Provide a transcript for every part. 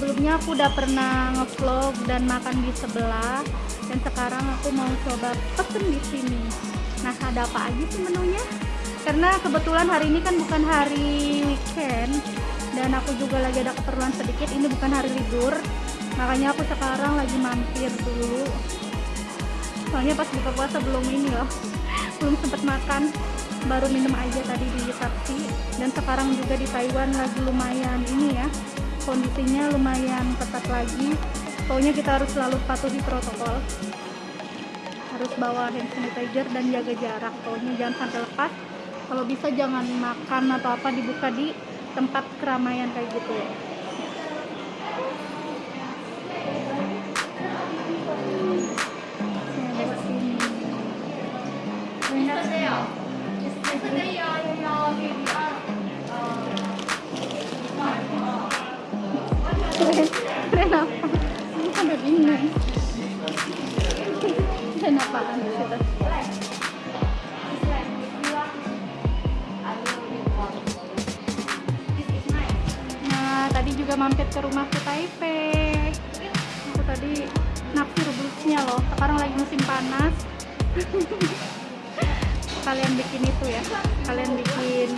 sebelumnya aku udah pernah ngevlog dan makan di sebelah dan sekarang aku mau coba pesen di sini. Nah ada apa aja sih menunya? Karena kebetulan hari ini kan bukan hari weekend dan aku juga lagi ada keperluan sedikit ini bukan hari libur. Makanya aku sekarang lagi mampir dulu. Soalnya pas buka puasa belum ini loh belum sempet makan. Baru minum aja tadi di taksi dan sekarang juga di Taiwan lagi lumayan ini ya kondisinya lumayan ketat lagi. Pokoknya kita harus selalu patuhi protokol. Harus bawa hand sanitizer dan jaga jarak. Pokoknya jangan sampai lepas. Kalau bisa jangan makan atau apa dibuka di tempat keramaian kayak gitu Nah, tadi juga mampir ke rumahku Taipei. Aku tadi naksir blusnya loh. Sekarang lagi musim panas. Kalian bikin itu ya. Kalian bikin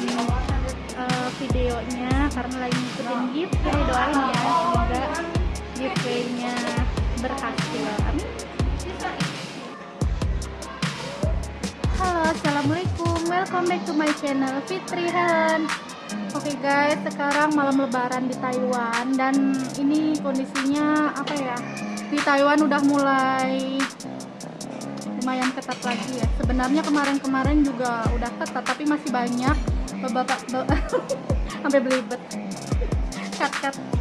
uh, videonya karena lagi ngikutin giveaway doain ya semoga giveaway-nya berhasil. Amin. Halo, assalamualaikum. Welcome back to my channel Fitri Han. Oke okay guys, sekarang malam lebaran di Taiwan dan ini kondisinya apa ya? Di Taiwan udah mulai lumayan ketat lagi ya. Sebenarnya kemarin-kemarin juga udah ketat tapi masih banyak bapak sampai belibet. Cut cut.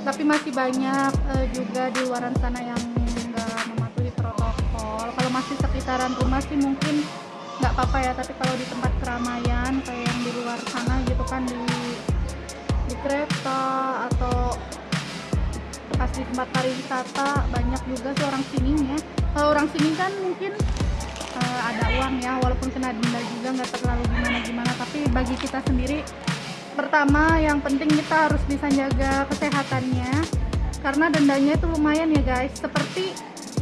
Tapi masih banyak uh, juga di luaran sana yang nggak mematuhi protokol. Kalau masih sekitaran rumah sih mungkin nggak apa-apa ya tapi kalau di tempat keramaian kayak yang di luar sana gitu kan di di kereta atau pas di tempat pariwisata banyak juga sih orang sininya kalau orang sini kan mungkin uh, ada uang ya walaupun kena denda juga nggak terlalu gimana gimana tapi bagi kita sendiri pertama yang penting kita harus bisa jaga kesehatannya karena dendanya itu lumayan ya guys. Seperti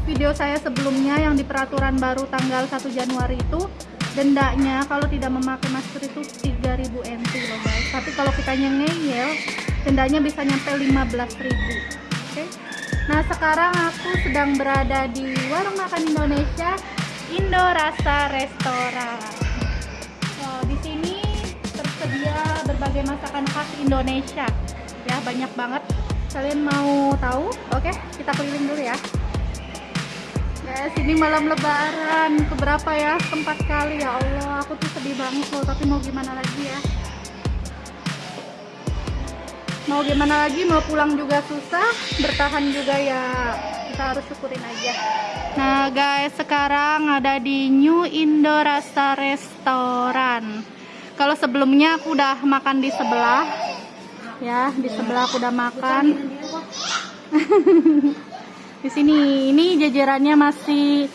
video saya sebelumnya yang di peraturan baru tanggal 1 Januari itu dendanya kalau tidak memakai masker itu 3000 NT loh guys. Tapi kalau kita ngeyel dendanya bisa nyampe 15.000 oke? Okay? nah sekarang aku sedang berada di warung makan Indonesia Indo Rasa Restoran. Oh, di sini tersedia berbagai masakan khas Indonesia. Ya banyak banget. Kalian mau tahu? Oke kita keliling dulu ya. Guys ini malam lebaran. Keberapa ya empat kali? Ya Allah aku tuh sedih banget loh. Tapi mau gimana lagi ya? Mau gimana lagi? Mau pulang juga susah bertahan juga ya. Kita harus syukurin aja. Nah guys sekarang ada di New Indo Rasa Restoran kalau sebelumnya aku udah makan di sebelah. Ya di sebelah aku udah makan. Di sini ini jajarannya masih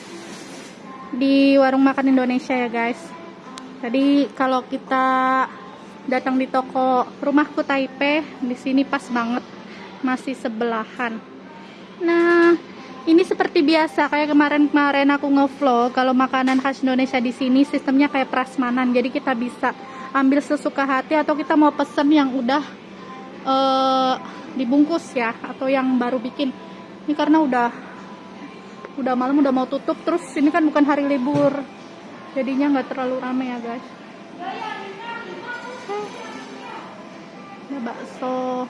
di warung makan Indonesia ya guys. Jadi kalau kita datang di toko rumahku Taipei di sini pas banget. Masih sebelahan. Nah ini seperti biasa. Kayak kemarin-kemarin aku ngevlog kalau makanan khas Indonesia di sini sistemnya kayak prasmanan. Jadi kita bisa ambil sesuka hati atau kita mau pesen yang udah uh, dibungkus ya atau yang baru bikin. Ini karena udah udah malam udah mau tutup. Terus ini kan bukan hari libur jadinya nggak terlalu ramai ya guys. Ini bakso.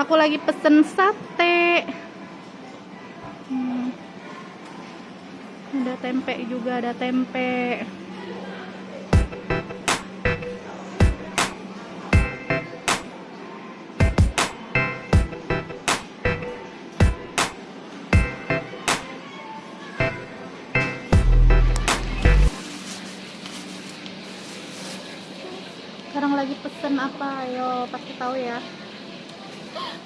Aku lagi pesen sate. Hmm. ada tempe juga ada tempe lagi pesen apa ayo pasti tahu ya.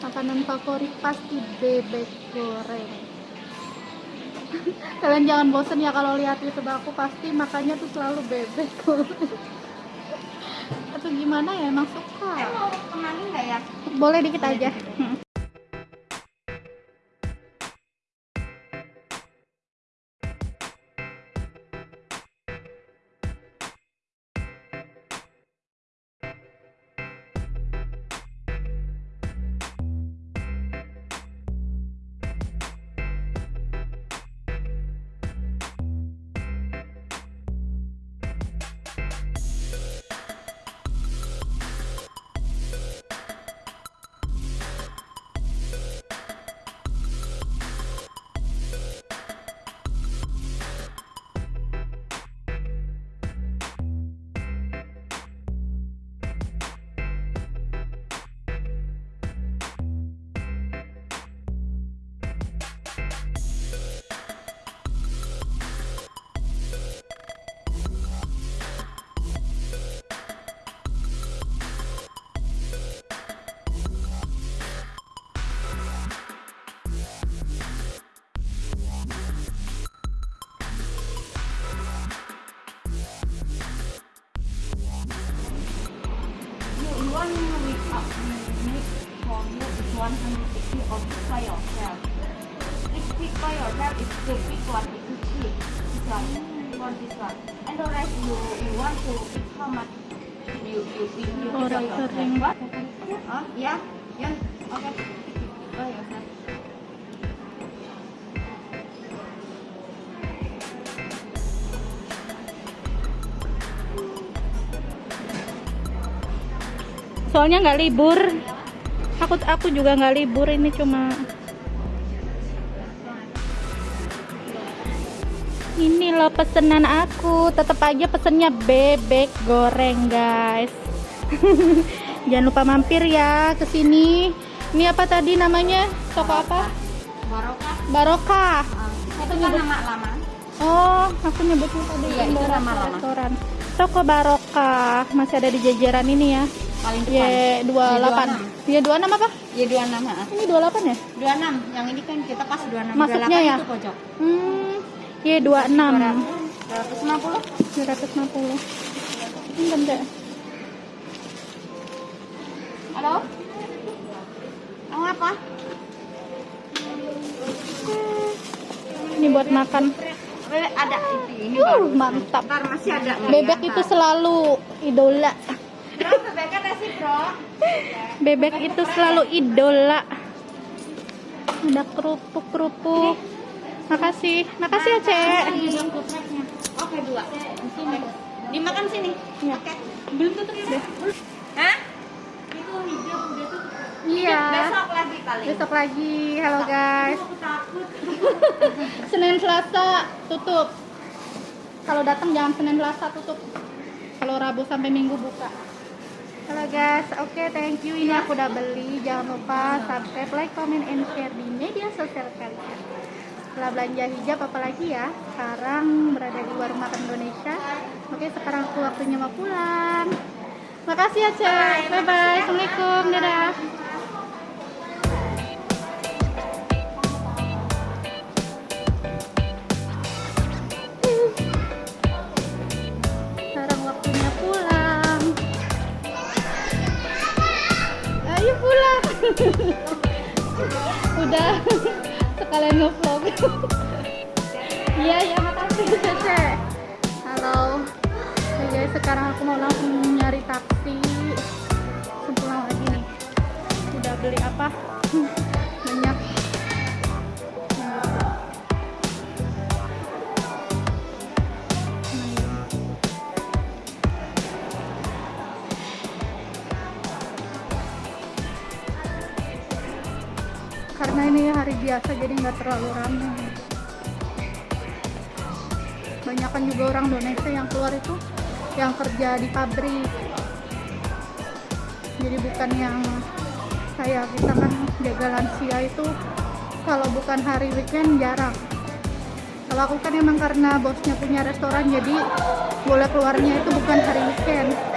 Makanan favorit pasti bebek goreng. Kalian jangan bosen ya kalau lihat youtube aku pasti makannya tuh selalu bebek atau gimana ya emang suka? Eh, mau ke mana nggak ya? boleh dikit aja yourself. Pick by yourself, it's one, it's. This one, this one. And the you, you want to pick how? You, you, you, you. What? Yeah? Soalnya nggak libur aku aku juga nggak libur ini cuma ini loh pesenan aku tetap aja pesennya bebek goreng guys jangan lupa mampir ya ke sini ini apa tadi namanya toko apa Barokah. barokah Um, itu kan nama lama. oh aku nyebutnya tadi Iya, itu nama lama. restoran toko barokah masih ada di jajaran ini ya Paling depan. Y28 Y26 apa? Y26. ah. Ini 28 ya? 26. Yang ini kan kita pas 26. Masuknya 28 ya? itu pojok. Hmm, Y26 250. 250 Ini bentar Halo? Mau apa? Ini buat makan Bebek ada ini uh. Mantap Ntar masih ada. Bebek itu selalu idola Bro, bebeknya ada sih, Bro. Bebek itu selalu idola Ada kerupuk-kerupuk Makasih Makasih ya Cek Oke, dua. Sini. Dimakan sini. Ya. Oke. Belum tutup ya? Hah? Itu hijau udah tutup. Iya Besok lagi kali. Besok lagi Halo guys Aku takut. Senin Selasa tutup. Kalau datang jangan Senin Selasa tutup. Kalau Rabu sampai Minggu buka. Halo guys, oke thank you. Ini aku udah beli. Jangan lupa subscribe, like, comment, and share di media sosial kalian. Setelah belanja hijab apalagi ya. Sekarang berada di warung makan Indonesia. Oke, sekarang aku waktunya mau pulang. Makasih ya, Cek. Bye bye. Assalamualaikum. Dadah. Karena ini hari biasa jadi nggak terlalu ramai banyakan juga orang Indonesia yang keluar itu yang kerja di pabrik. Jadi bukan yang kayak kita kan jaga lansia itu. Kalau bukan hari weekend jarang. Kalau aku kan emang karena bosnya punya restoran jadi boleh keluarnya itu bukan hari weekend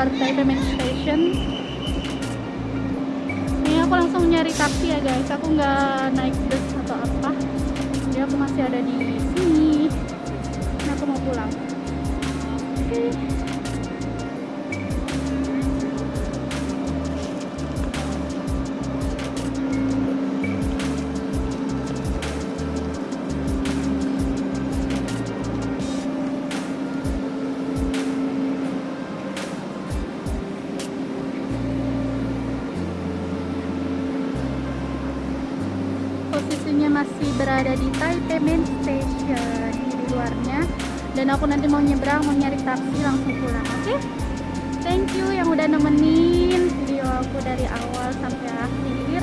ada di luar Taipei Station. Ini aku langsung nyari taksi ya guys. Aku nggak naik bus atau apa. Jadi aku masih ada di sini. Ini aku mau pulang. Oke. posisinya masih berada di Taipei Main Station di luarnya. Dan aku nanti mau nyebrang mau nyari taksi langsung pulang oke? Thank you yang udah nemenin video aku dari awal sampai akhir.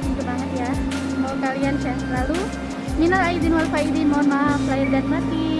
Thank banget ya. Semoga kalian sehat selalu. Minal aidin wal faidin mohon maaf lahir dan batin